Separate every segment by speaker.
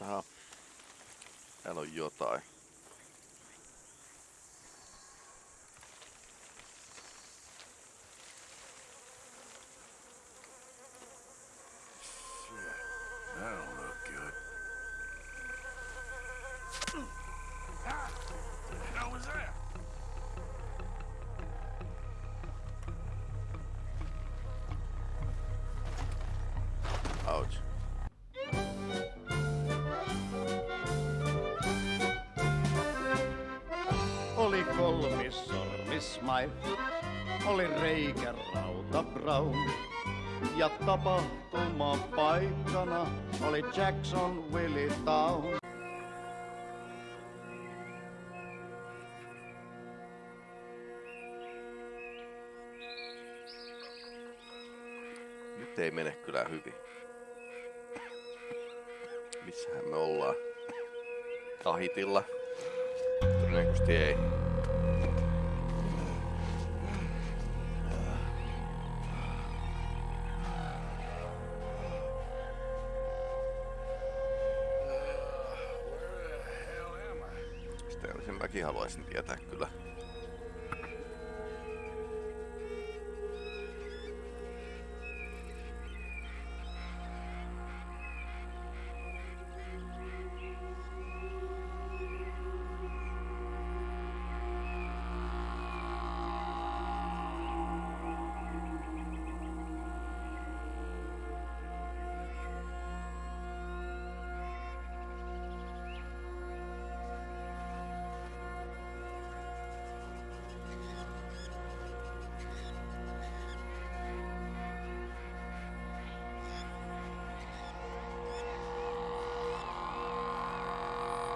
Speaker 1: Aha. Täällä on jotain. kyllä hyvin. Missähän me ollaan? Tahitilla. Todennäköisesti ei. Sitä ensin mäkin haluaisin tietää kyllä.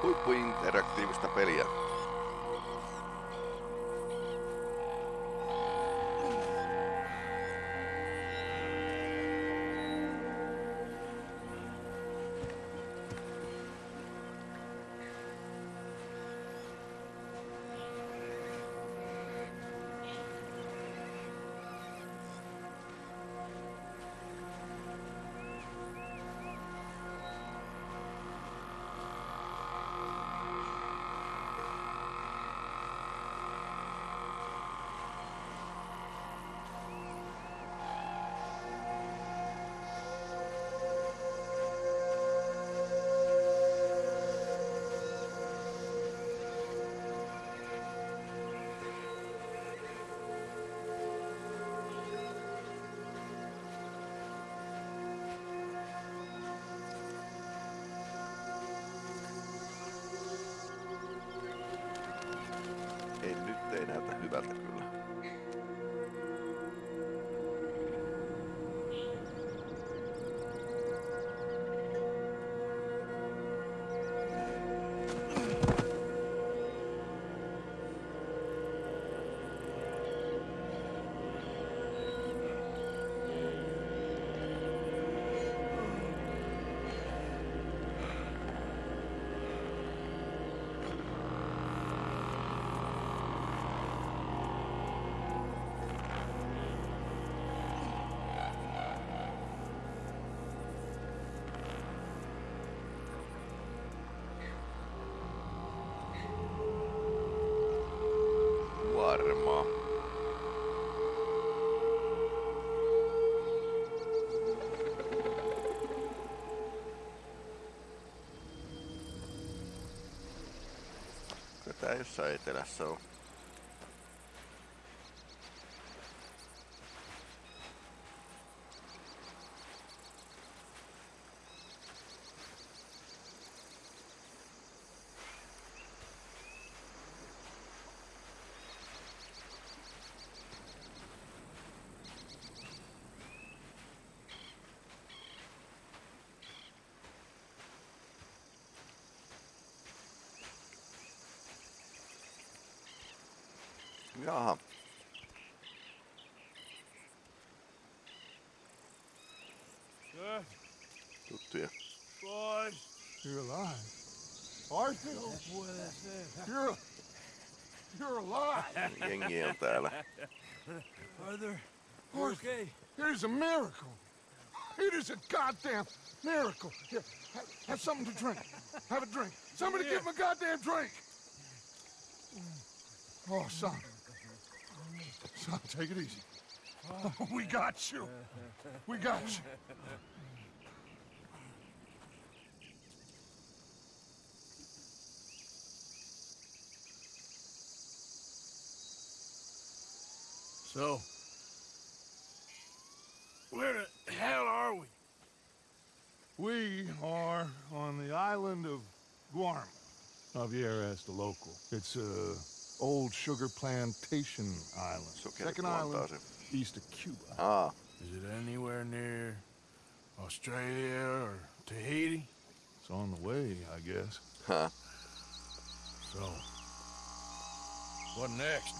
Speaker 1: huippuinteraktiivista peliä. Tá,
Speaker 2: completar
Speaker 1: essa
Speaker 2: interação.
Speaker 3: You're, you're alive.
Speaker 1: Yin yin, Tyler.
Speaker 2: Brother,
Speaker 3: okay. It is a miracle. It is a goddamn miracle. Here, have, something to drink. Have a drink. Somebody yeah. give him a goddamn drink. Oh, son. Son, take it easy. we got you. We got you.
Speaker 2: So, where the hell are we?
Speaker 3: We are on the island of Guarma. Javier asked the local. It's a old sugar plantation island.
Speaker 1: Sokeri
Speaker 3: Second island east of Cuba.
Speaker 1: Aa,
Speaker 2: Is it anywhere near Australia or Tahiti?
Speaker 3: It's on the way, I guess.
Speaker 1: huh.
Speaker 2: So, what next?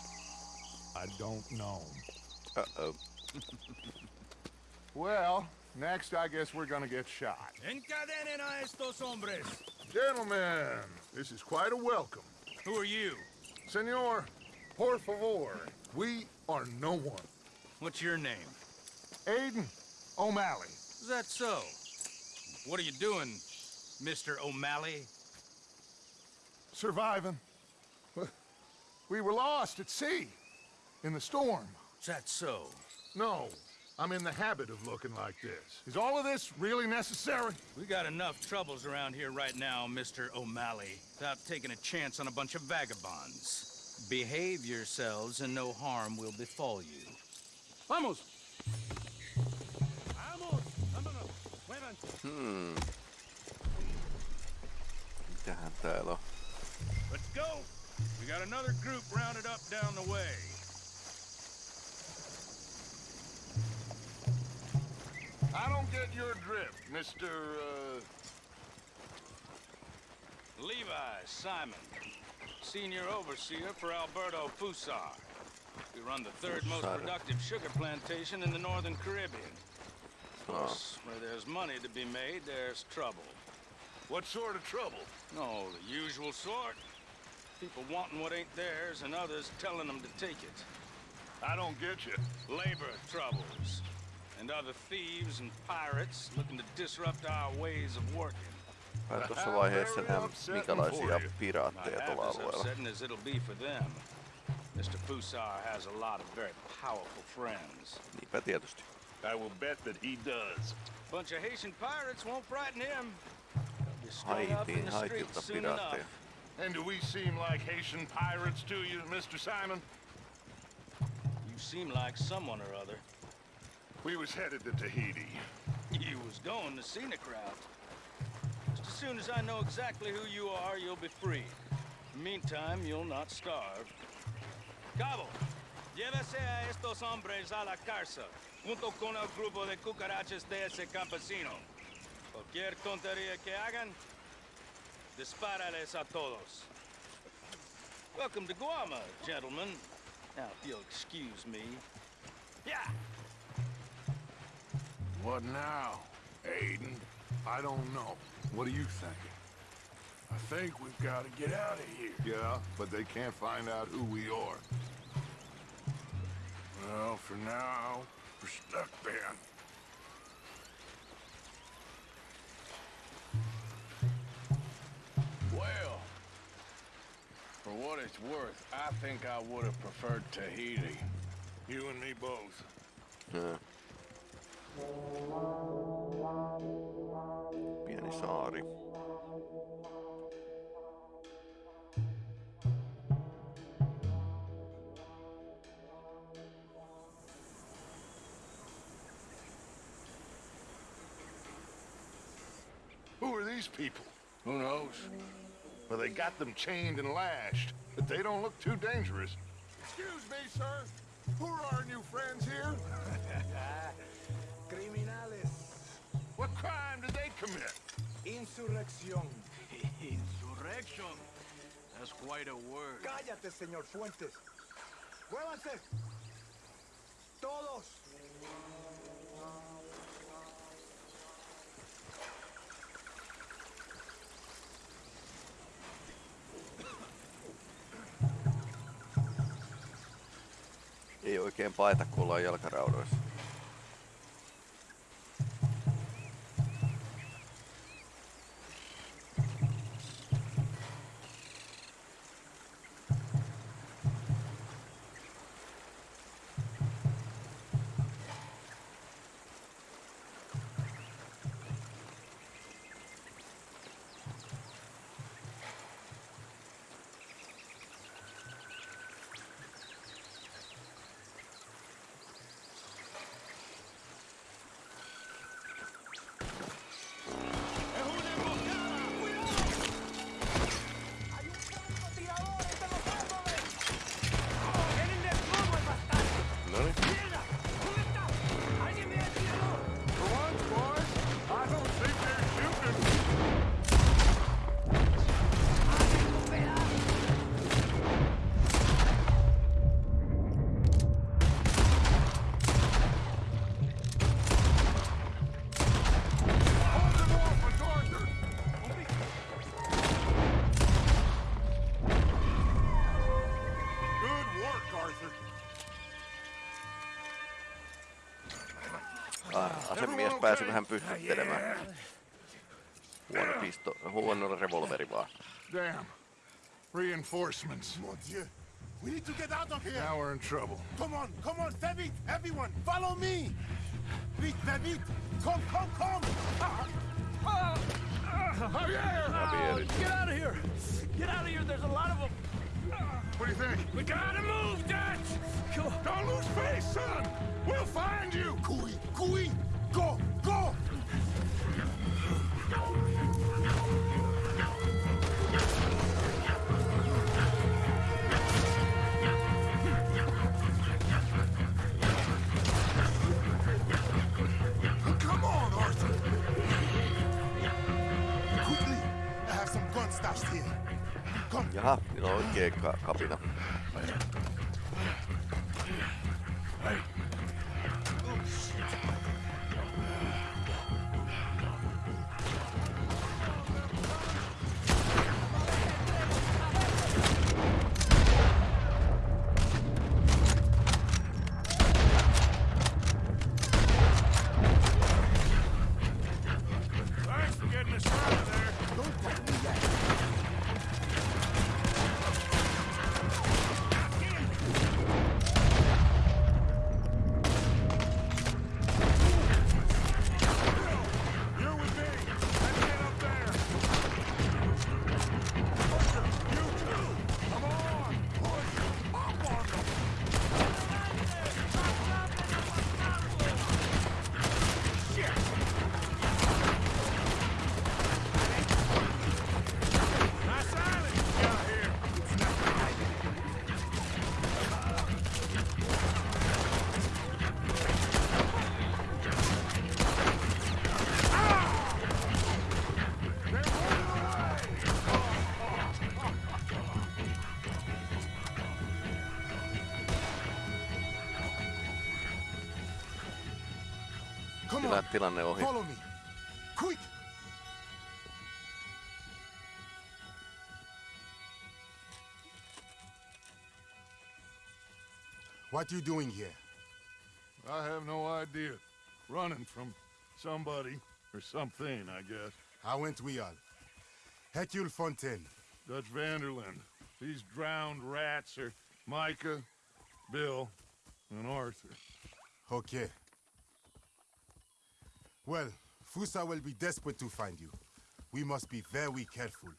Speaker 3: I don't know.
Speaker 1: Uh-oh.
Speaker 3: Well, next I guess we're gonna get shot.
Speaker 2: Encadenen a estos hombres.
Speaker 3: Gentlemen, this is quite a welcome.
Speaker 2: Who are you?
Speaker 3: Senor, por favor, we are no one.
Speaker 2: What's your name?
Speaker 3: Aiden O'Malley.
Speaker 2: Is that so? What are you doing, Mr. O'Malley?
Speaker 3: Surviving. We were lost at sea. In the storm.
Speaker 2: Is that so?
Speaker 3: No, I'm in the habit of looking like this. Is all of this really necessary?
Speaker 2: We got enough troubles around here right now, Mr. O'Malley, without taking a chance on a bunch of vagabonds. Behave yourselves and no harm will befall you. Vamos! Vamos! Vámonos! Muevan!
Speaker 1: Hmm. Mitähän täällä on?
Speaker 2: Let's go! We got another group rounded up down the way.
Speaker 3: I don't get your drift, Mr. Uh...
Speaker 2: Levi Simon, senior overseer for Alberto Fussar. We run the third most productive sugar plantation in the northern Caribbean. Of course, where there's money to be made, there's trouble.
Speaker 3: What sort of trouble?
Speaker 2: No, the usual sort. People wanting what ain't theirs and others telling them to take it.
Speaker 3: I don't get you.
Speaker 2: Labor troubles. And other thieves and pirates looking to disrupt our ways of working.
Speaker 1: But tuossa vaiheessa
Speaker 3: nähdään
Speaker 1: minkälaisia piraatteja tuolla alueella.
Speaker 2: as it'll be for them. Mr. Fussar has a lot of very powerful friends.
Speaker 1: Niinpä tietysti.
Speaker 4: I will bet that he does.
Speaker 2: Bunch of Haitian pirates won't frighten him. They'll be strung up in
Speaker 1: Haitiin,
Speaker 2: the
Speaker 1: Haitilta
Speaker 2: streets soon enough.
Speaker 1: piraatteja.
Speaker 4: And do we seem like Haitian pirates to you, Mr. Simon?
Speaker 2: You seem like someone or other.
Speaker 4: We was headed to Tahiti.
Speaker 2: You was going the scenic route. Just as soon as I know exactly who you are, you'll be free. Meantime, you'll not starve. Cabo, llévese a estos hombres a la cárcel, junto con el grupo de cucarachas de ese campesino. Cualquier tontería que hagan, dispárales a todos. Welcome to Guarma, gentlemen. Now, if you'll excuse me. Yeah!
Speaker 3: What now, Aiden? I don't know. What are you thinking?
Speaker 4: I think we've got to get out of here.
Speaker 3: Yeah, but they can't find out who we are.
Speaker 4: Well, for now, we're stuck, Ben.
Speaker 5: Well, for what it's worth, I think I would have preferred Tahiti.
Speaker 4: You and me both.
Speaker 1: Joo. Pieni saari.
Speaker 3: Who are these people?
Speaker 5: Who knows?
Speaker 3: Well, they got them chained and lashed, but they don't look too dangerous. Excuse me, sir. Who are our new friends here?
Speaker 6: Criminales.
Speaker 3: What crime did they commit?
Speaker 6: Insurrección.
Speaker 5: Insurrection. That's quite a word.
Speaker 6: Cállate, señor Fuentes. ¡Muévanse! ¡Todos!
Speaker 1: Ei oikein paeta, kun ollaan jalkaraudoissa. Asemies pääsi vähän pystyttelemään. Huono pisto, huono revolveri vaan.
Speaker 3: Damn. Reinforcements.
Speaker 6: Mon Dieu. We need to get out of here.
Speaker 3: Now we're in trouble.
Speaker 6: Come on, come on, vite, everyone, follow me. Vite, vite. Come, come, come. Ah,
Speaker 1: Javier.
Speaker 2: Get out of here! Get out of here, there's a lot of them!
Speaker 3: What do you think?
Speaker 4: We gotta move, Dutch! Don't lose face, son! We'll find you!
Speaker 6: Cooey, cooey, go, go. Come on, Arthur. Quickly, I have some guns stashed here. Come.
Speaker 1: Jaha, niillä oikee ka- kapina.
Speaker 4: Come
Speaker 1: tilanne ohi.
Speaker 6: follow me. Quick. What you doing here?
Speaker 3: I have no idea. Running from somebody or something, I guess.
Speaker 6: How went we all? Hercule Fontaine.
Speaker 3: Dutch van der Linde. These drowned rats are Micah, Bill, and Arthur.
Speaker 6: Okay. Well, Fusa will be desperate to find you. We must be very careful.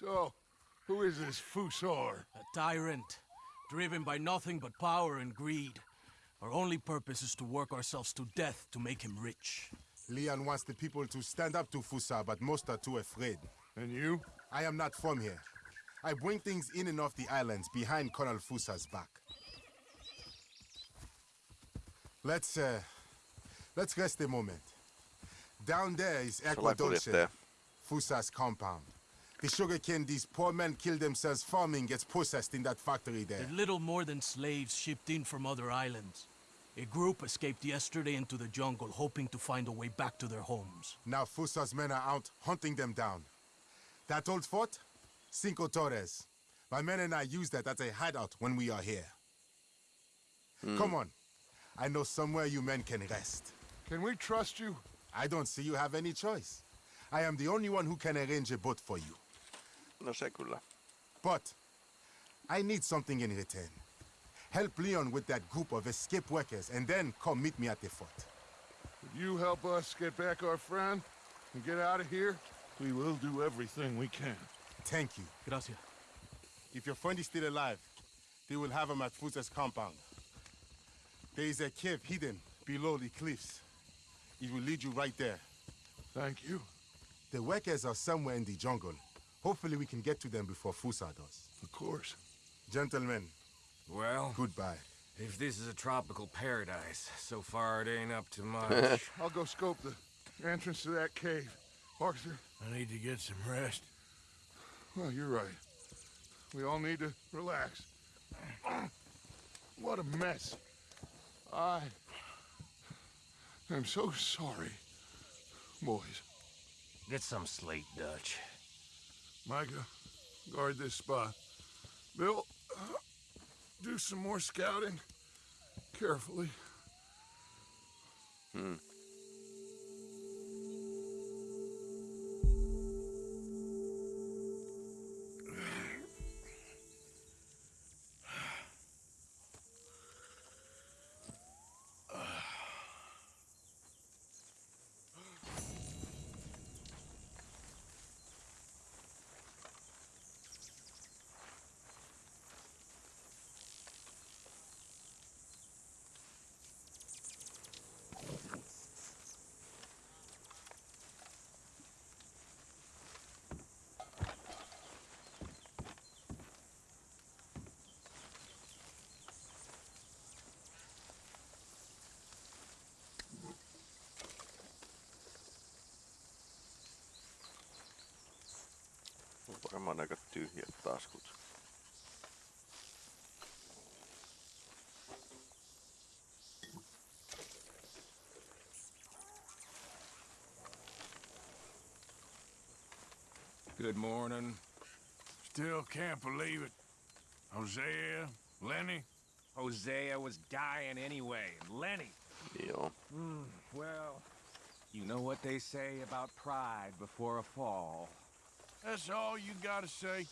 Speaker 3: So, who is this Fussar?
Speaker 7: A tyrant, driven by nothing but power and greed. Our only purpose is to work ourselves to death to make him rich.
Speaker 6: Leon wants the people to stand up to Fusa, but most are too afraid.
Speaker 3: And you?
Speaker 6: I am not from here. I bring things in and off the islands behind Colonel Fusa's back. Let's, uh, let's rest a moment. Down there is Ecuador,
Speaker 1: Salakuljettaja.
Speaker 6: Fusa's compound. The sugarcane these poor men kill themselves farming gets processed in that factory there.
Speaker 7: They're little more than slaves shipped in from other islands. A group escaped yesterday into the jungle, hoping to find a way back to their homes.
Speaker 6: Now Fusa's men are out hunting them down. That old fort? Cinco Torres. My men and I use that as a hideout when we are here. Come on. I know somewhere you men can rest.
Speaker 3: Can we trust you?
Speaker 6: I don't see you have any choice. I am the only one who can arrange a boat for you.
Speaker 1: No se kyllä.
Speaker 6: But I need something in return. Help Leon with that group of escape workers and then come meet me at the fort.
Speaker 3: If you help us get back our friend and get out of here, we will do everything we can.
Speaker 6: Thank you.
Speaker 7: Gracias.
Speaker 6: If your friend is still alive, they will have him at Fusa's compound. There is a cave hidden below the cliffs. It will lead you right there.
Speaker 3: Thank you.
Speaker 6: The workers are somewhere in the jungle. Hopefully we can get to them before Fusa does.
Speaker 3: Of course.
Speaker 6: Gentlemen,
Speaker 8: Well,
Speaker 6: goodbye.
Speaker 8: if this is a tropical paradise, so far it ain't up to much.
Speaker 3: I'll go scope the entrance to that cave. Arthur,
Speaker 7: I need to get some rest.
Speaker 3: well, you're right. We all need to relax. What a mess. I am so sorry, boys.
Speaker 8: Get some slate, Dutch.
Speaker 3: Micah, guard this spot. Bill, uh, do some more scouting. Carefully.
Speaker 1: Hmm. Varmaan aika tyhjät taskut.
Speaker 8: Good morning.
Speaker 9: Still can't believe it. Hosea, Lenny,
Speaker 8: Hosea was dying anyway, and Lenny.
Speaker 1: Joo.
Speaker 8: Hmm, well, you know what they say about pride before a fall.
Speaker 9: That's all you gotta say?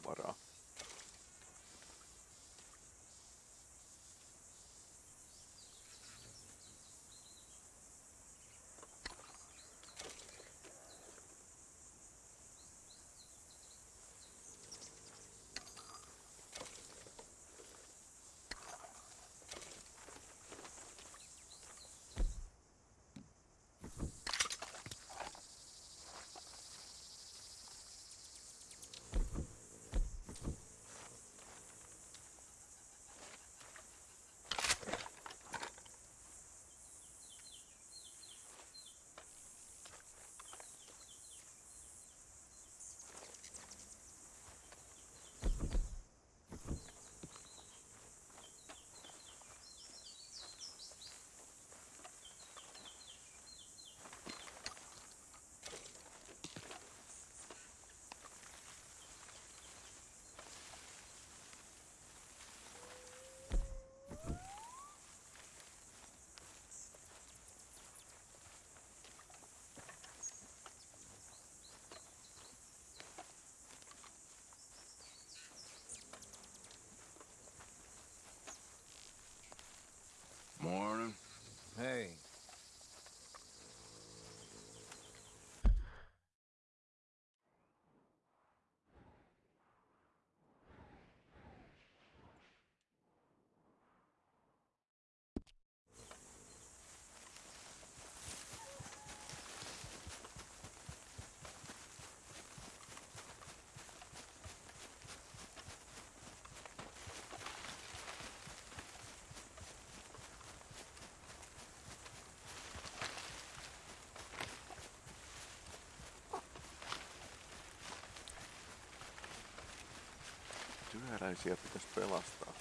Speaker 8: para
Speaker 1: Työläisiä pitäisi pelastaa.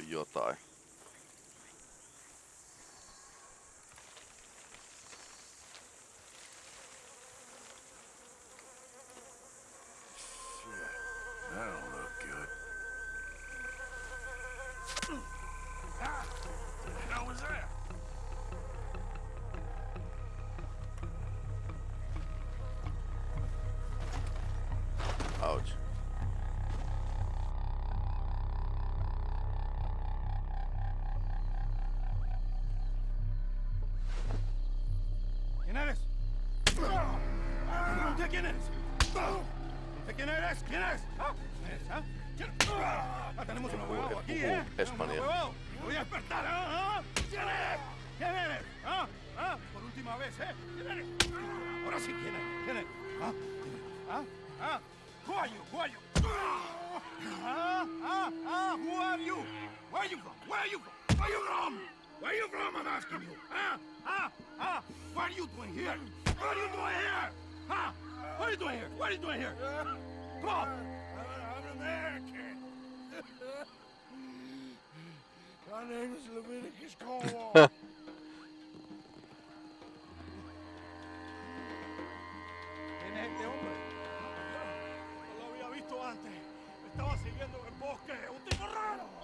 Speaker 10: jotain.
Speaker 11: Quién eres. ¿Quién eres? ¿Ah? ¿Quién eres? ¿Ah? ¿Quién? Ah, tenemos un abogado aquí, ¿eh?
Speaker 10: Español.
Speaker 11: Voy a despertar, ¿ah? ¿Ah? ¿Quién eres? ¿Quién eres? ¿Ah? ¿Ah? Por última vez, ¿eh? ¿Quién eres? Ahora sí, ¿quién eres? ¿Quién eres? ¿Ah? ¿Ah? ¿Ah? Who are you? Who are you? Ah, ah, ah, who are you? Where are you from? Where are you from? Where are you from? Where are you from, I'm asking you? Ah, ah, ah, what are you doing here? What are you doing here? Huh? What are you doing here? What are you doing here? I'm an American. My name is Leviticus Cornwall. Este hombre? No lo había visto antes. Me estaba siguiendo en el bosque. ¡Un tipo raro!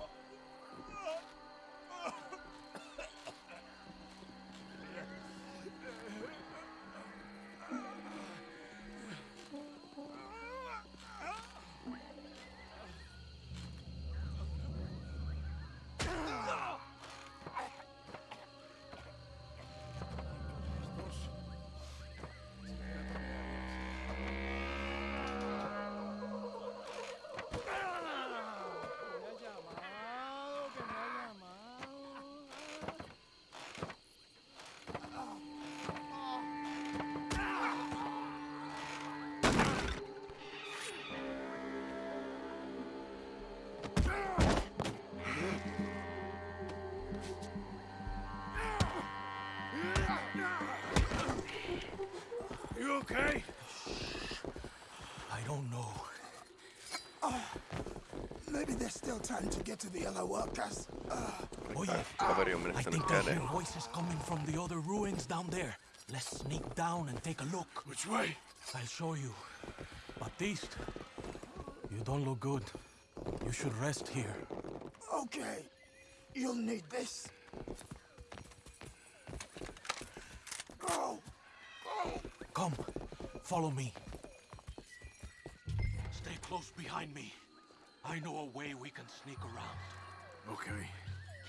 Speaker 11: Still time to get to the other workers.
Speaker 7: Oye,
Speaker 10: Kaveri ah, on
Speaker 7: I think I hear voices coming from the other ruins down there. Let's sneak down and take a look.
Speaker 11: Which way?
Speaker 7: I'll show you. Baptiste, you don't look good. You should rest here.
Speaker 11: Okay. You'll need this. Go! Go!
Speaker 7: Come, follow me. Stay close behind me. I know a way we can sneak around.
Speaker 12: Okay.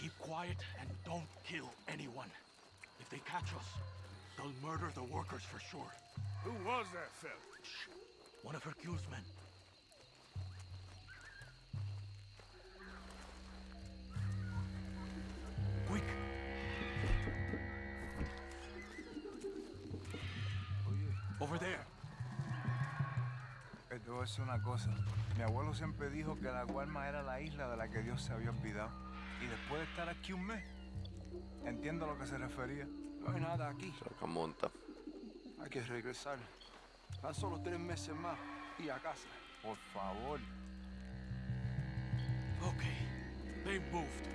Speaker 7: Keep quiet and don't kill anyone. If they catch us, they'll murder the workers for sure.
Speaker 11: Who was that fella?
Speaker 7: One of Hercule's men.
Speaker 13: Una cosa. Mi abuelo siempre dijo que la Guarma era la isla de la que Dios se había olvidado. Y después de estar aquí un mes, entiendo a lo que se refería.
Speaker 14: No hay nada aquí.
Speaker 10: Monta.
Speaker 14: Hay que regresar. Tan solo tres meses más y a casa.
Speaker 13: Por favor.
Speaker 7: Okay, they moved.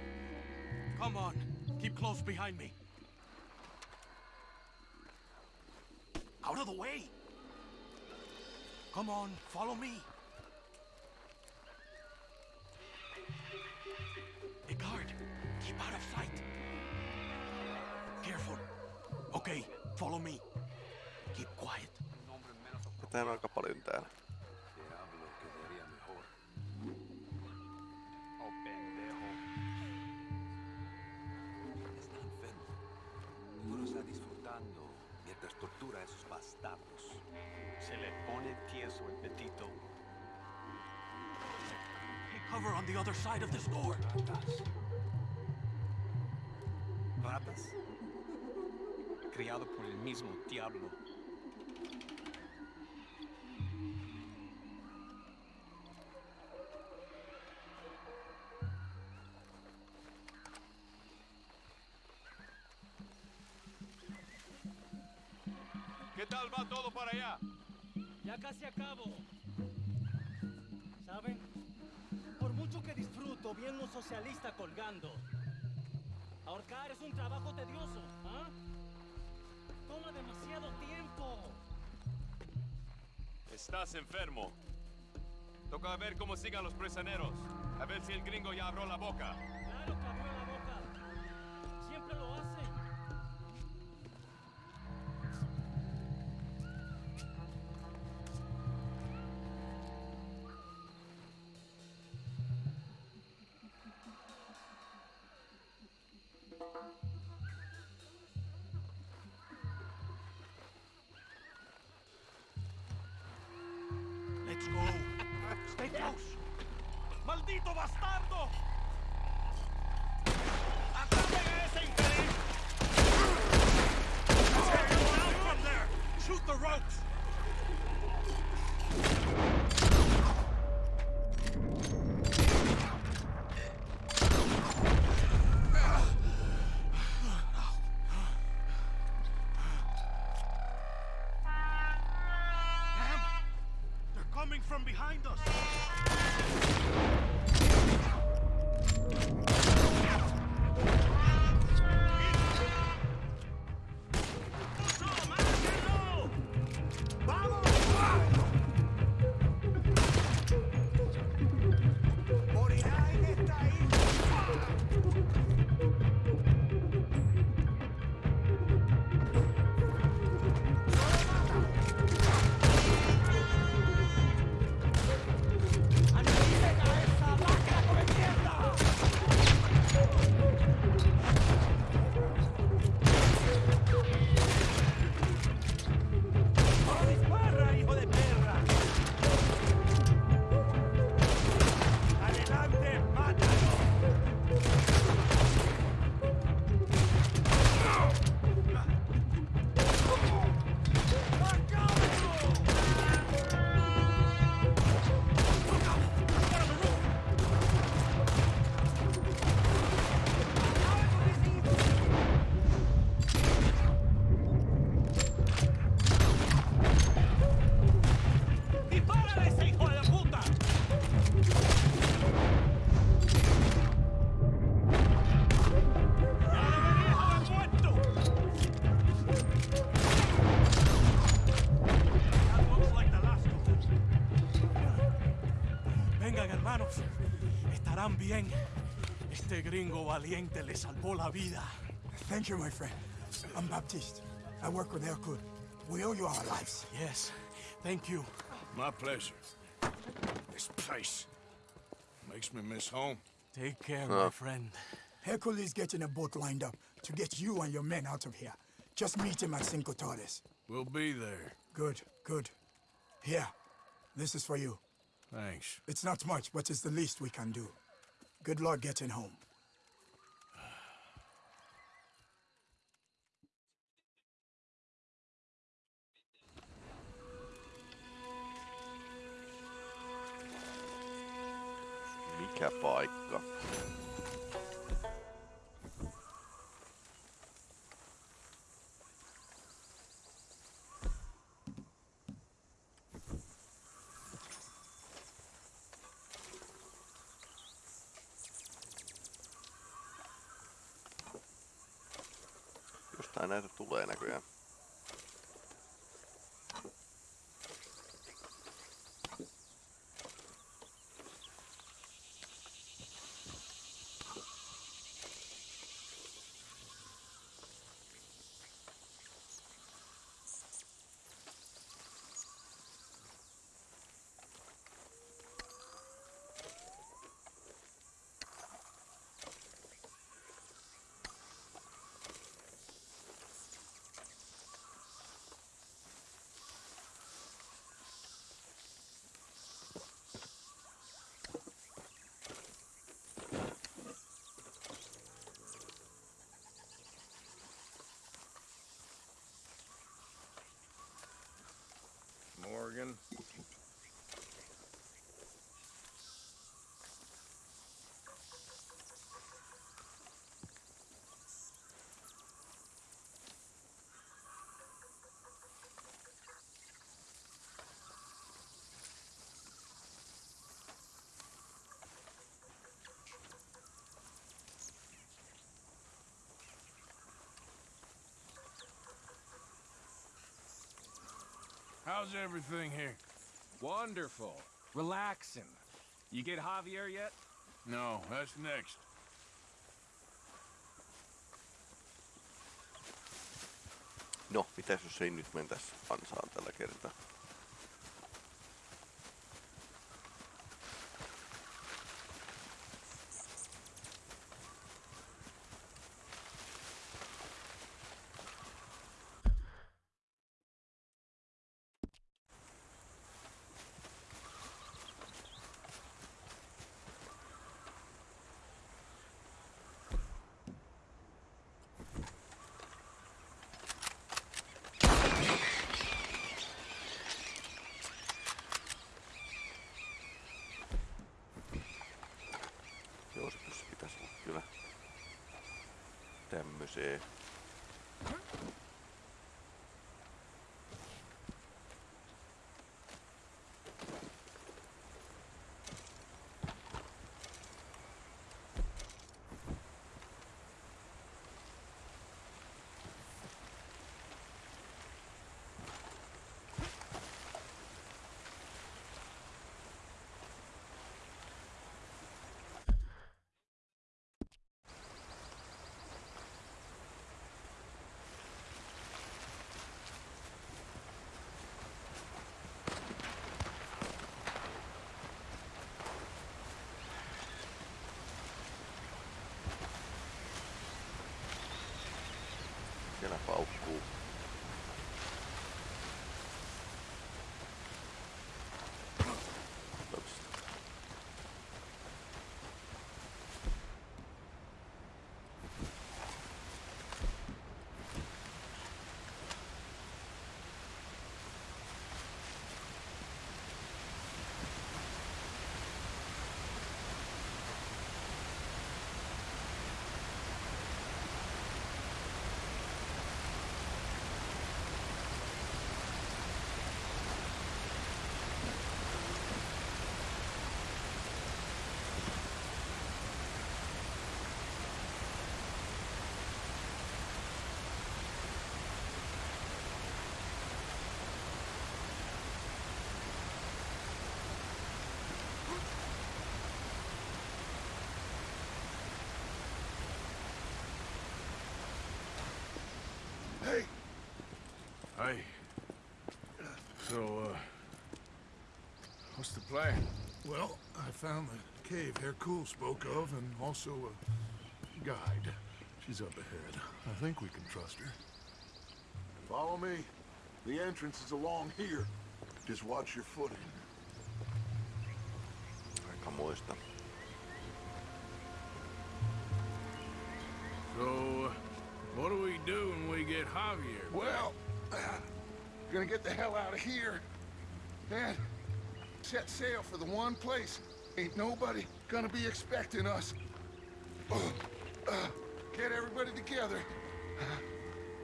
Speaker 7: Come on, keep close behind me. Out of the way! Come on, follow me. Hey, guard, keep out of sight. Careful. Okay, follow me. Keep quiet.
Speaker 10: Tätä on aika paljon täällä.
Speaker 7: Cover on the other side of this door.
Speaker 14: Ratas. ¿Ratas? Criado por el mismo diablo.
Speaker 12: ¿Qué tal va todo para allá?
Speaker 4: Ya casi acabo. ¿Saben? Mucho
Speaker 15: que disfruto viendo un socialista colgando. Ahorcar es un trabajo tedioso, ¿ah? Toma demasiado tiempo.
Speaker 12: Estás enfermo. Toca ver cómo sigan los prisioneros. A ver si el gringo ya abrió la boca.
Speaker 15: Claro que abrió la boca.
Speaker 4: Coming from behind us!
Speaker 7: Este gringo valiente le salvó la vida.
Speaker 11: Thank you, my friend. I'm Baptiste. I work with Hercule. We owe you our lives.
Speaker 7: Yes, thank you.
Speaker 5: My pleasure. This place makes me miss home.
Speaker 7: Take care,
Speaker 11: Huh.
Speaker 7: my friend.
Speaker 11: Hercule is getting a boat lined up to get you and your men out of here. Just meet him at Cinco Torres.
Speaker 5: We'll be there.
Speaker 11: Good, good. Here, this is for you.
Speaker 5: Thanks.
Speaker 11: It's not much, but it's the least we can do. Good luck getting home.
Speaker 1: Mikä paikka? Jostain näitä tulee näköjään.
Speaker 9: How's everything here?
Speaker 16: Wonderful. Relaxing. You get Javier yet?
Speaker 9: No, that's next.
Speaker 1: No, mitäs jos ei nyt mentäs ansaan tällä kertaa?
Speaker 9: eh, So, uh... What's the plan?
Speaker 3: well, I found the cave Hercule spoke of and also a guide. She's up ahead. I think we can trust her. Follow me. The entrance is along here. Just watch your footing.
Speaker 1: Aikamoista.
Speaker 9: So, uh, what do we do when we get Javier?
Speaker 3: Well, gonna get the hell out of here. And set sail for the one place. Ain't nobody gonna be expecting us. Uh, get everybody together.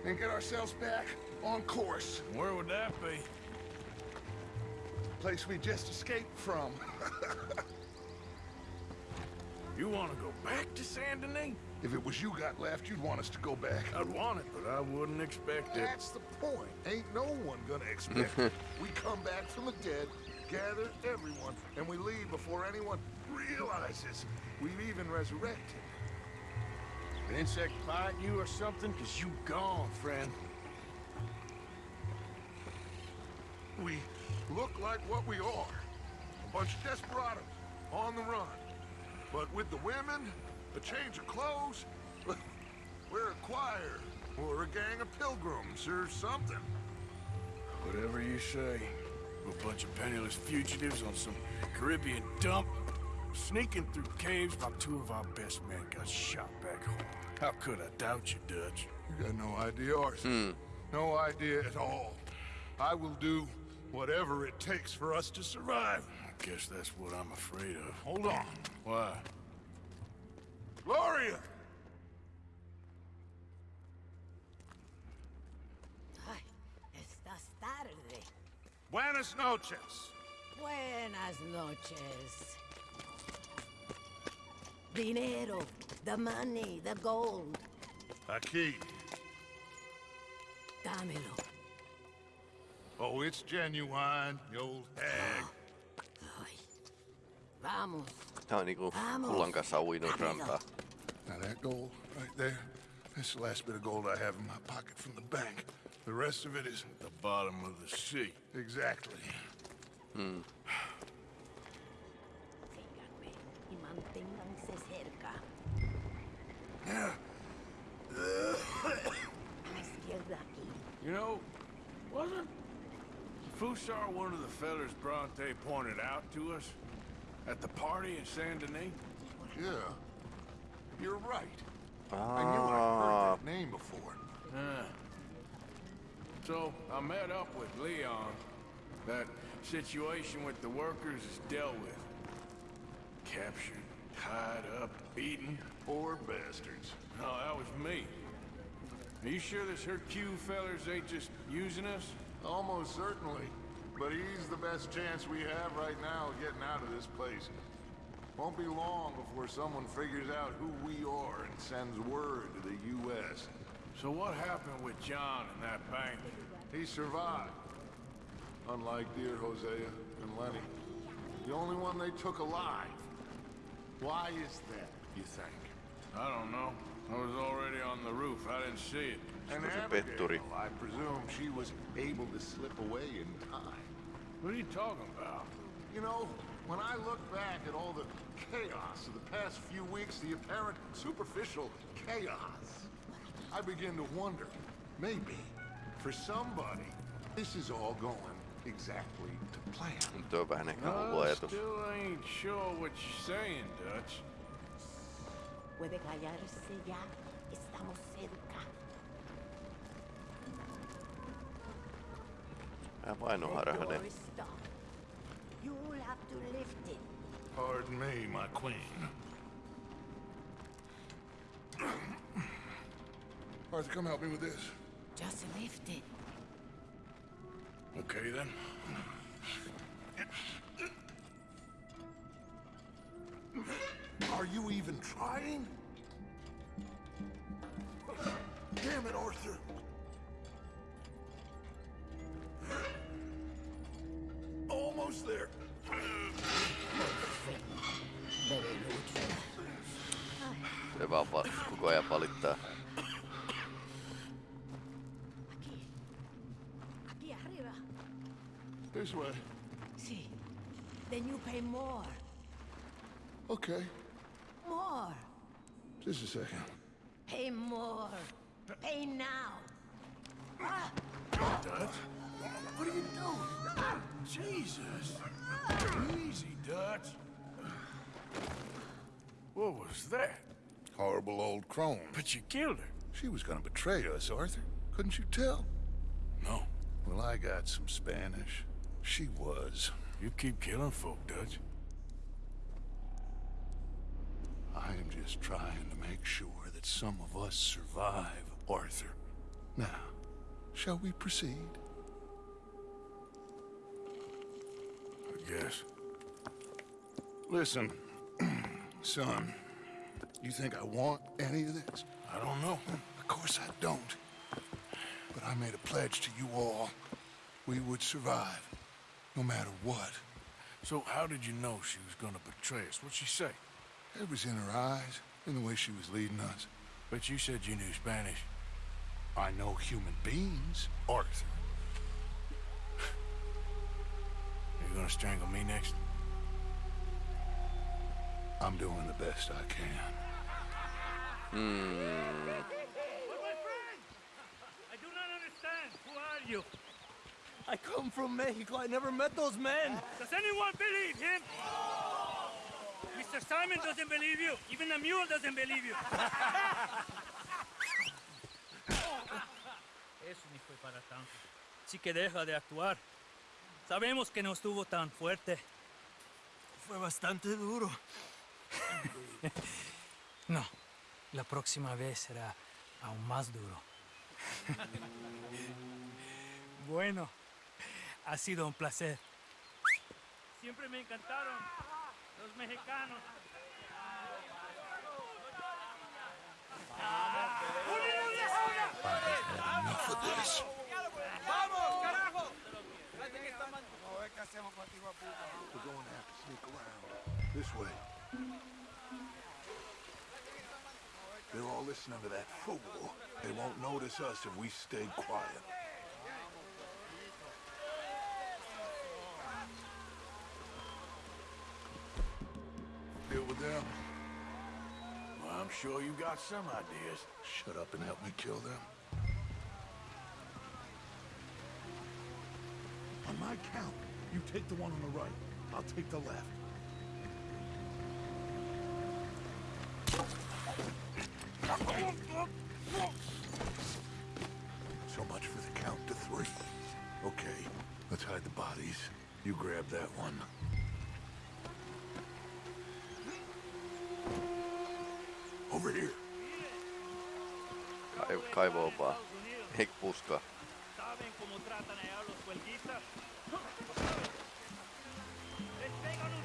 Speaker 3: And get ourselves back on course.
Speaker 9: Where would that be?
Speaker 3: The Place we just escaped from.
Speaker 9: You want to go back to Saint Denis?
Speaker 3: If it was you got left, you'd want us to go back.
Speaker 9: I'd want it, but I wouldn't expect it.
Speaker 3: That's the point. Ain't no one gonna expect it. We come back from the dead, gather everyone, and we leave before anyone realizes we've even resurrected.
Speaker 9: An insect bite you or something? Cause you gone, friend.
Speaker 3: We look like what we are. A bunch of desperados on the run. But with the women, a change of clothes, we're a choir or a gang of pilgrims or something.
Speaker 9: Whatever you say. A bunch of penniless fugitives on some Caribbean dump. Sneaking through caves while two of our best men got shot back home. How could I doubt you, Dutch?
Speaker 3: You got no idea, Arthur. Hmm. No idea at all. I will do whatever it takes for us to survive.
Speaker 9: I guess that's what I'm afraid of.
Speaker 3: Hold on.
Speaker 9: Why?
Speaker 3: Gloria!
Speaker 17: Ay, estás tarde.
Speaker 4: Buenas noches.
Speaker 17: Buenas noches. Dinero, the money, the gold.
Speaker 3: Aquí.
Speaker 17: Dámelo.
Speaker 9: Oh, it's genuine, you old hag.
Speaker 17: Vamos.
Speaker 1: Tää on niinku kullan kanssa uinut rantaa.
Speaker 3: Now that gold right there, that's the last bit of gold I have in my pocket from the bank. The rest of it is
Speaker 9: At the bottom of the sea.
Speaker 3: exactly.
Speaker 1: Hmm.
Speaker 17: Y manténganse cerca. A la izquierda aquí.
Speaker 9: You know, wasn't Fussar one of the fellers Bronte pointed out to us at the party in Saint Denis?
Speaker 3: Yeah, you're right. I knew I'd
Speaker 1: Ah,
Speaker 3: heard that name before.
Speaker 9: Yeah. So I met up with Leon. That situation with the workers is dealt with. Captured, tied up, beaten.
Speaker 3: Poor bastards.
Speaker 9: No, that was me. Are you sure this Hercule fellers ain't just using us?
Speaker 3: Almost certainly. But he's the best chance we have right now of getting out of this place. Won't be long before someone figures out who we are and sends word to the U.S.
Speaker 9: So what happened with John and that bank?
Speaker 3: He survived. Unlike dear Hosea and Lenny. The only one they took alive. Why is that, you think?
Speaker 9: I don't know. I was already on the roof. I didn't see it.
Speaker 3: And
Speaker 1: was a
Speaker 3: Abigail. I presume she was able to slip away in time.
Speaker 9: What are you talking about?
Speaker 3: You know, when I look back at all the chaos of the past few weeks, the apparent superficial chaos, I begin to wonder, maybe, for somebody, this is all going exactly to plan.
Speaker 1: Nyt on vähän ehkä hullu
Speaker 9: I still ain't sure what you're saying, Dutch.
Speaker 1: Vähän know
Speaker 17: how door is stuck. You'll have to lift it.
Speaker 3: Pardon me, my queen. Arthur, come help me with this.
Speaker 17: Just lift it.
Speaker 9: Okay, then.
Speaker 3: Are you even trying? Damn it, Arthur. This way.
Speaker 17: Sí. Then you pay more.
Speaker 3: Okay.
Speaker 17: More.
Speaker 3: Just a second.
Speaker 17: Pay more. Pay now. Ah!
Speaker 9: Dutch? What are you doing? Jesus. Easy, Dutch. What was that?
Speaker 3: Horrible old crone.
Speaker 9: But you killed her.
Speaker 3: She was gonna betray us, Arthur. Couldn't you tell?
Speaker 9: No.
Speaker 3: Well, I got some Spanish. She was.
Speaker 9: You keep killing folk, Dutch.
Speaker 3: I am just trying to make sure that some of us survive, Arthur. Now, shall we proceed?
Speaker 9: I guess.
Speaker 3: Listen, son, you think I want any of this?
Speaker 9: I don't know.
Speaker 3: Of course I don't. But I made a pledge to you all. We would survive, no matter what.
Speaker 9: So how did you know she was gonna betray us? What'd she say?
Speaker 3: It was in her eyes, in the way she was leading us.
Speaker 9: But you said you knew Spanish.
Speaker 3: I know human beings, Arthur.
Speaker 9: You gonna strangle me next?
Speaker 3: I'm doing the best I can.
Speaker 1: Hmm.
Speaker 15: I do not understand. Who are you? I come from Mexico. I never met those men. Does anyone believe him? Mr. Simon doesn't believe you. Even the mule doesn't believe you. Eso ni fue para tanto. Así que deja de actuar. Sabemos que no estuvo tan fuerte. Fue bastante duro. No, la próxima vez será aún más duro. Bueno, ha sido un placer. Siempre me encantaron los mexicanos.
Speaker 3: Enough
Speaker 15: ¡Vamos, carajo! We're going to have to sneak around. This way. They're all listening to that fool. They won't notice us if we stay quiet.
Speaker 3: Sure you got some ideas.
Speaker 15: Shut up and help me kill them.
Speaker 18: On my count, you take the one on the right. I'll take the left.
Speaker 15: So much for the count to three. Okay, let's hide the bodies. You grab that one.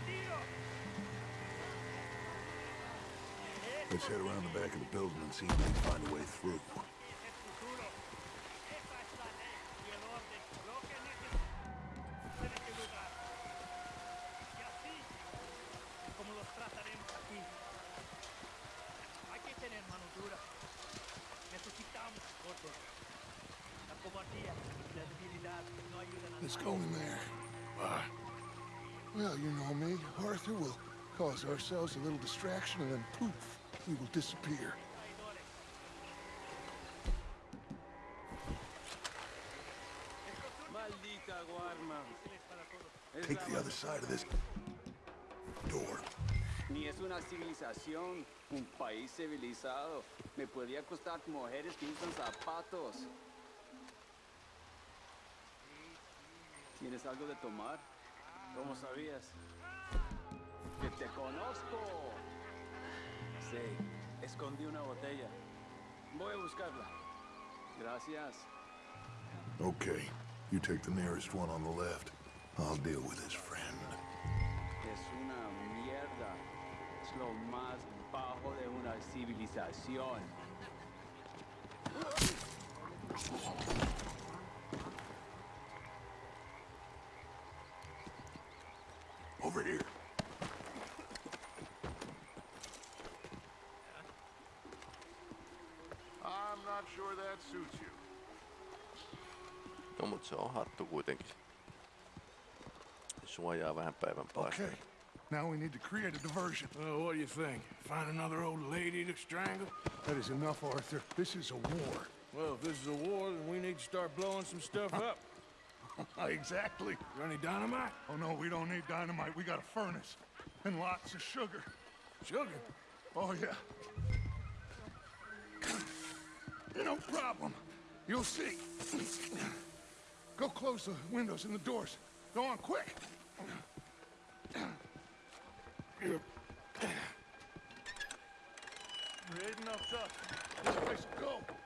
Speaker 19: Tiro!
Speaker 15: Let's head around the back of the building and see if we can find a way through.
Speaker 3: Cause ourselves a little distraction and then poof, we will disappear.
Speaker 15: Take the other side of this door.
Speaker 2: Ni es una civilización, un país civilizado. Me podría costar mujeres que usan zapatos. ¿Tienes algo de tomar? ¿Cómo sabías? ¡Que te conozco! Sí, escondí una botella. Voy a buscarla. Gracias.
Speaker 15: Okay, you take the nearest one on the left. I'll deal with his friend.
Speaker 2: Es una mierda. Es lo más bajo de una civilización.
Speaker 15: Over here.
Speaker 1: No mut se on hattu kuitenkin. Suojaa vähän päivän paistaa.
Speaker 3: Okay, now we need to create a diversion.
Speaker 15: Well, what do you think? Find another old lady to strangle?
Speaker 3: That is enough, Arthur. This is a war.
Speaker 15: Well, if this is a war, then we need to start blowing some stuff up.
Speaker 3: exactly.
Speaker 15: Got any dynamite?
Speaker 3: Oh, no, we don't need dynamite. We got a furnace and lots of sugar.
Speaker 15: Sugar?
Speaker 3: Oh, yeah. No problem. You'll see. Go close the windows and the doors. Go on, quick. Enough dust. Will go.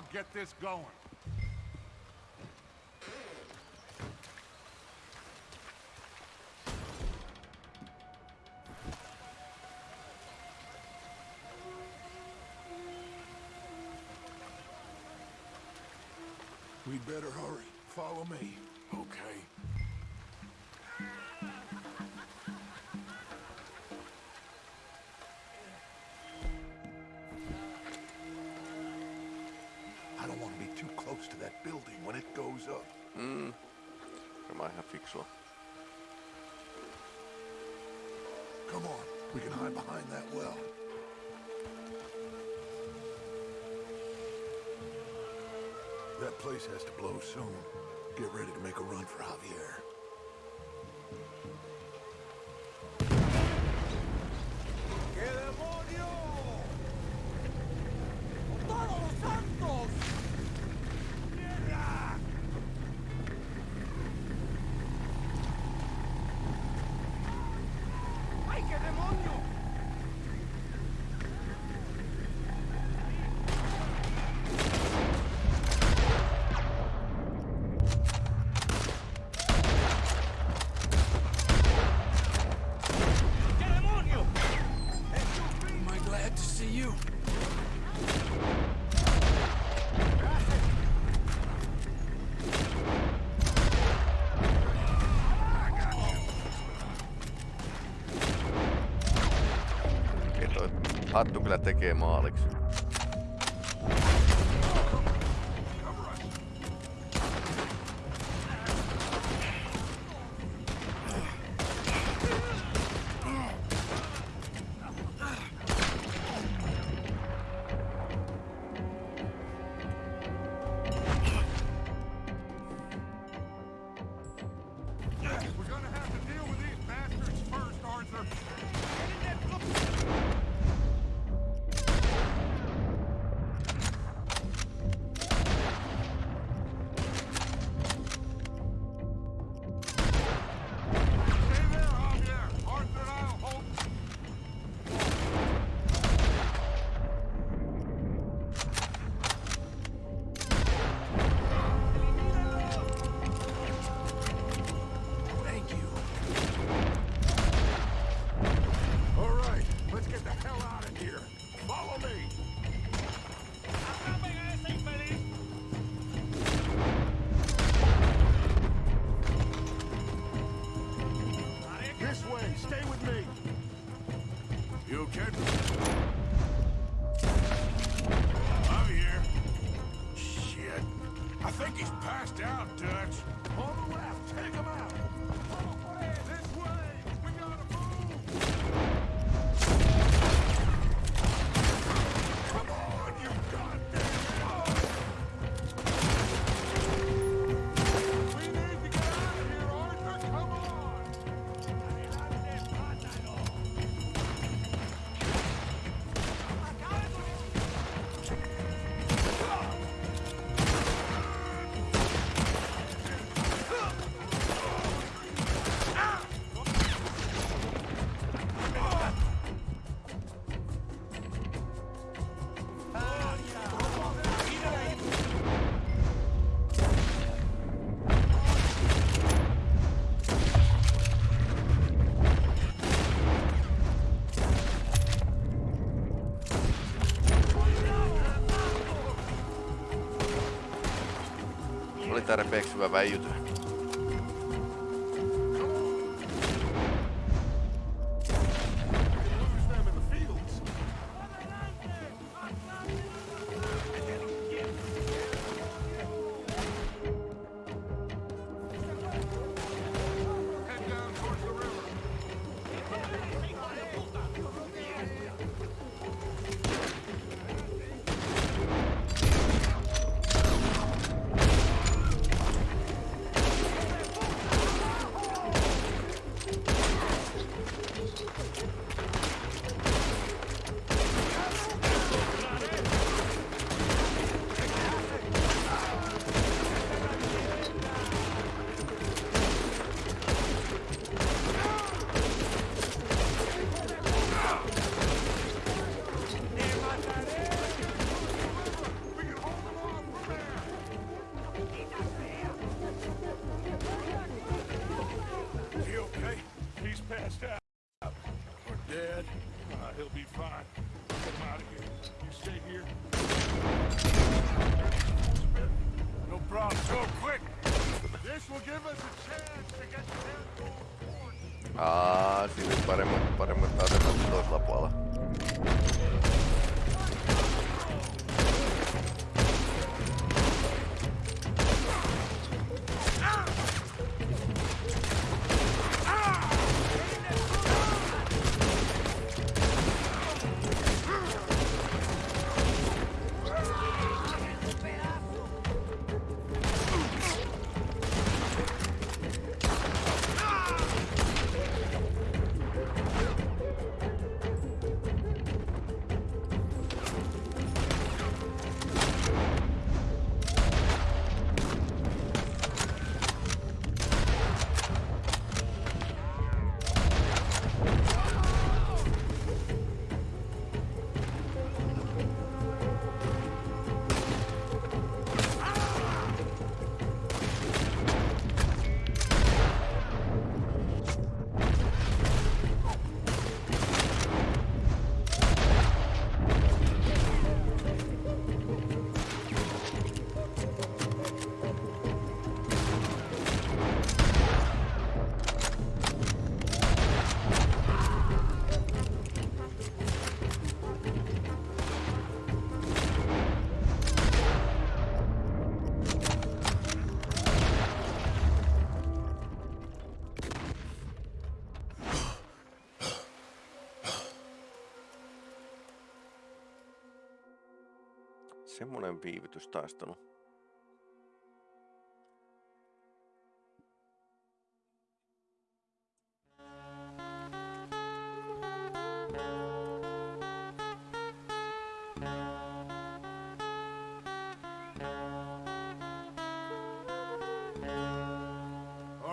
Speaker 18: I'll get this going.
Speaker 15: We'd better hurry. Follow me.
Speaker 3: Okay.
Speaker 15: close to that building when it goes up.
Speaker 1: Hmm. Tämä on.
Speaker 15: Come on, we can hide behind that well.
Speaker 3: That place has to blow soon. Get ready to make a run for
Speaker 15: Hava. Hattu kyllä tekee maaliksi.
Speaker 20: Stay
Speaker 3: with me. You okay? I'm here. Shit. I think he's passed out, Dutch.
Speaker 1: Tarapex
Speaker 3: Babai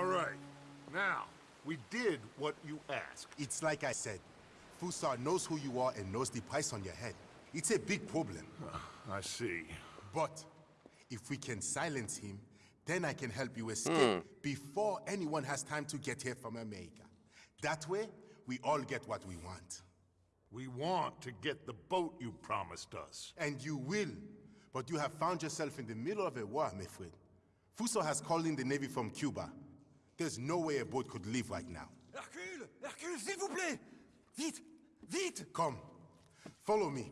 Speaker 3: right. Now, we did what you asked.
Speaker 6: It's like I said. Fussar knows who you are and knows the price on your head. It's a big problem.
Speaker 3: Ah, I see.
Speaker 6: But if we can silence him, then I can help you escape hmm. before anyone has time to get here from America. That way, we all get what we want.
Speaker 3: We want to get the boat you promised us.
Speaker 6: And you will. But you have found yourself in the middle of a war, my friend. Fussar has called in the Navy from Cuba. There's no way a boat could leave right now.
Speaker 7: Hercule Hercule, s'il vous plaît Vite Vite
Speaker 6: Come. Follow me.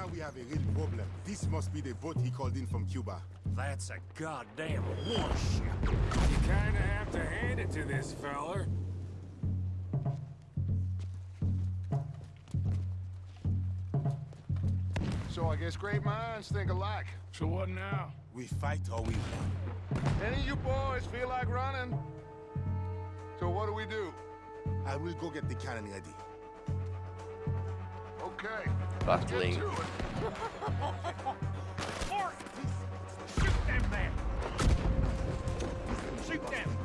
Speaker 6: Now we have a real problem. This must be the boat he called in from Cuba.
Speaker 21: That's a goddamn warship.
Speaker 9: You kinda have to hand it to this feller.
Speaker 4: So I guess great minds think alike.
Speaker 9: So what now?
Speaker 6: We fight or we run.
Speaker 4: Any of you boys feel like running? So what do we do?
Speaker 6: I will go get the cannon ready.
Speaker 4: Okay.
Speaker 1: Battling.
Speaker 22: Shoot them!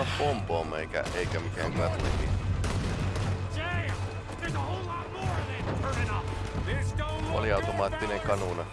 Speaker 1: Tää taitaa kyllä pompoon eikä, eikä mikään katlikin.
Speaker 22: Damn! There's a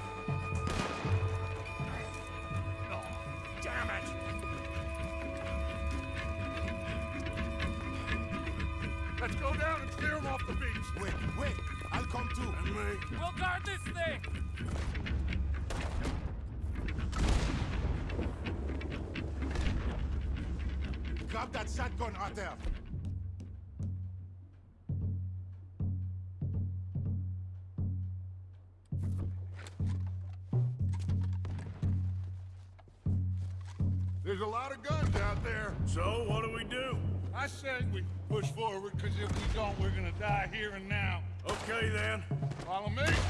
Speaker 4: Follow me.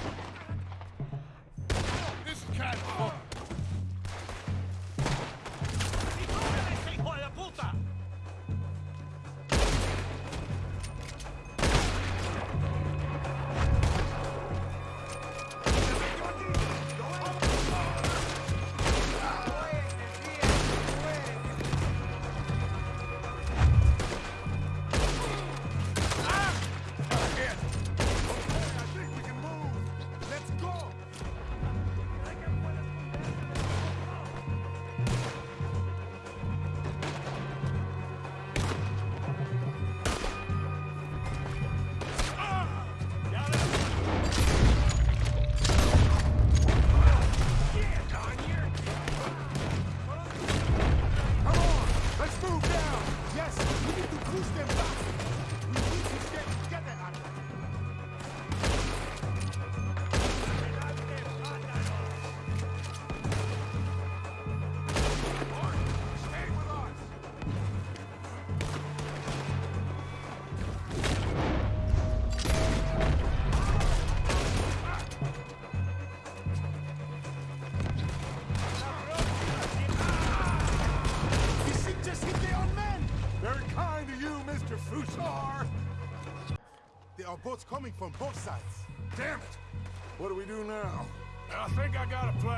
Speaker 6: Coming from both sides.
Speaker 3: Damn it! What do we do now?
Speaker 9: I think I got a plan.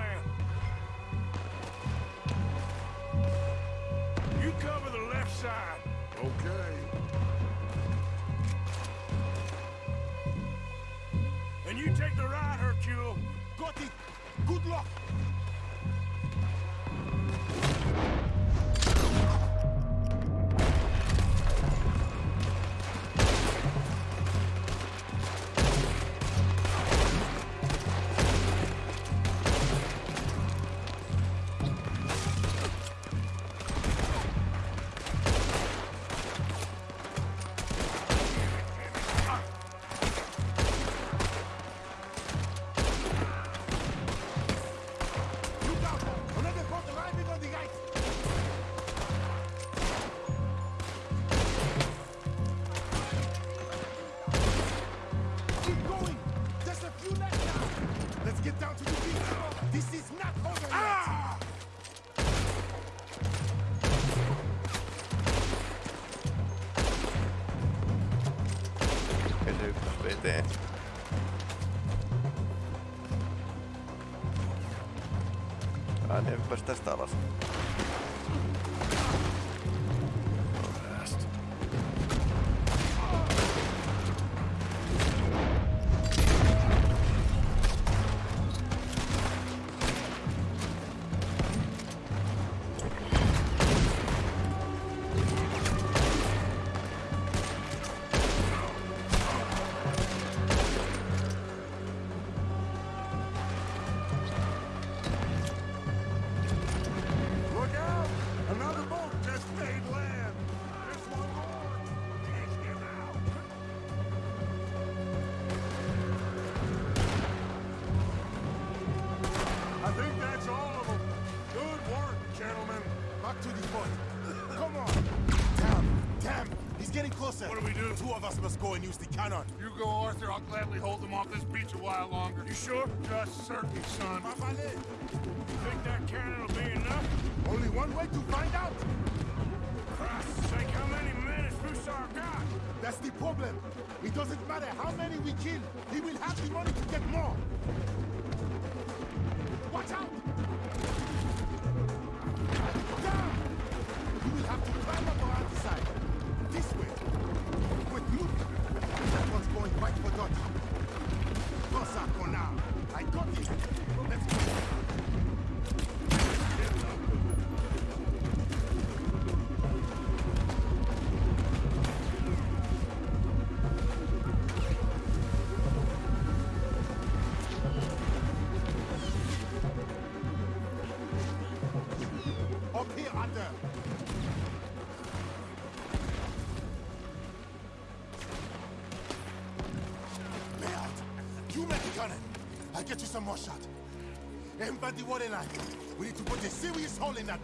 Speaker 3: pues te estabas. Sure? Just certain, son.
Speaker 9: Think that cannon will be enough?
Speaker 6: Only one way to find out.
Speaker 9: Christ's sake, how many men has Fussar got?
Speaker 6: That's the problem. It doesn't matter how many we kill. He will have the money to get more. Some more shot. The water line. We need to put a serious hole in that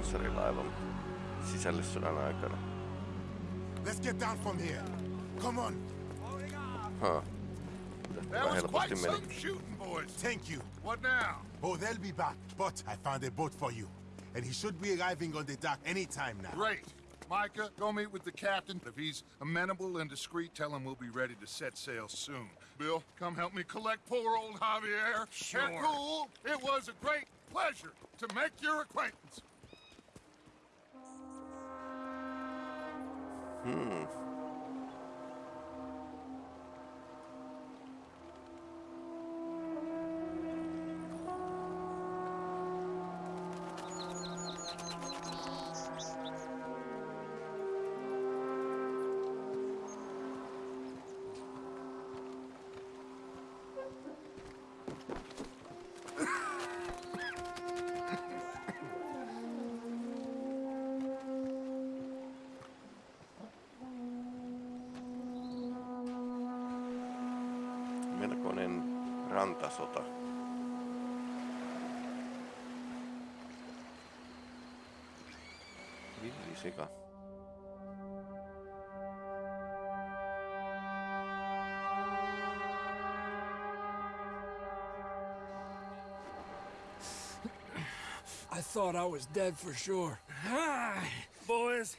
Speaker 1: jonkinlainen panssarilaiva sisällissodan aikana.
Speaker 6: Let's get down from here. Come on.
Speaker 1: Huh.
Speaker 3: That was
Speaker 1: helposti
Speaker 3: quite
Speaker 1: meni.
Speaker 3: some shooting, boys.
Speaker 6: Thank you.
Speaker 3: What now?
Speaker 6: Oh, they'll be back. But I found a boat for you. And he should be arriving on the dock any time now.
Speaker 3: Great. Micah, go meet with the captain. If he's amenable and discreet, tell him we'll be ready to set sail soon. Bill, come help me collect poor old Javier.
Speaker 23: Sure.
Speaker 3: Hercule, it was a great pleasure to make your acquaintance.
Speaker 1: Hmm. Rantasota. Villisika.
Speaker 24: I thought I was dead for sure.
Speaker 22: Hi, Boys,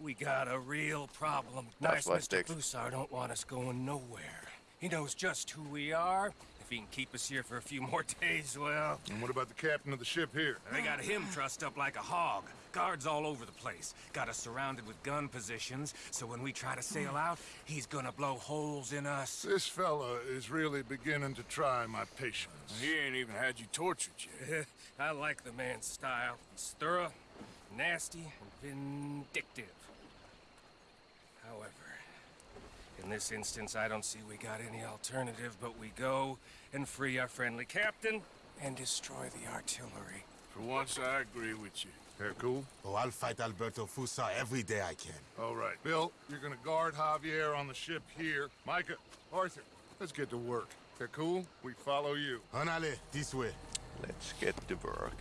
Speaker 22: we got a real problem.
Speaker 1: That's
Speaker 22: Nice Mr.
Speaker 1: sticks.
Speaker 22: Fussar don't want us going nowhere. He knows just who we are. If he can keep us here for a few more days, well...
Speaker 3: And what about the captain of the ship here?
Speaker 22: They got him trussed up like a hog. Guards all over the place. Got us surrounded with gun positions, so when we try to sail out, he's gonna blow holes in us.
Speaker 3: This fella is really beginning to try my patience. He ain't even had you tortured yet.
Speaker 22: I like the man's style. He's thorough, nasty, and vindictive. In this instance, I don't see we got any alternative, but we go and free our friendly captain and destroy the artillery.
Speaker 3: For once, I agree with you. Hercule?
Speaker 6: Oh, I'll fight Alberto Fussar every day I can.
Speaker 3: All right. Bill, you're gonna guard Javier on the ship here. Micah, Arthur, let's get to work. Hercule, we follow you.
Speaker 6: Honale, this way.
Speaker 1: Let's get to work.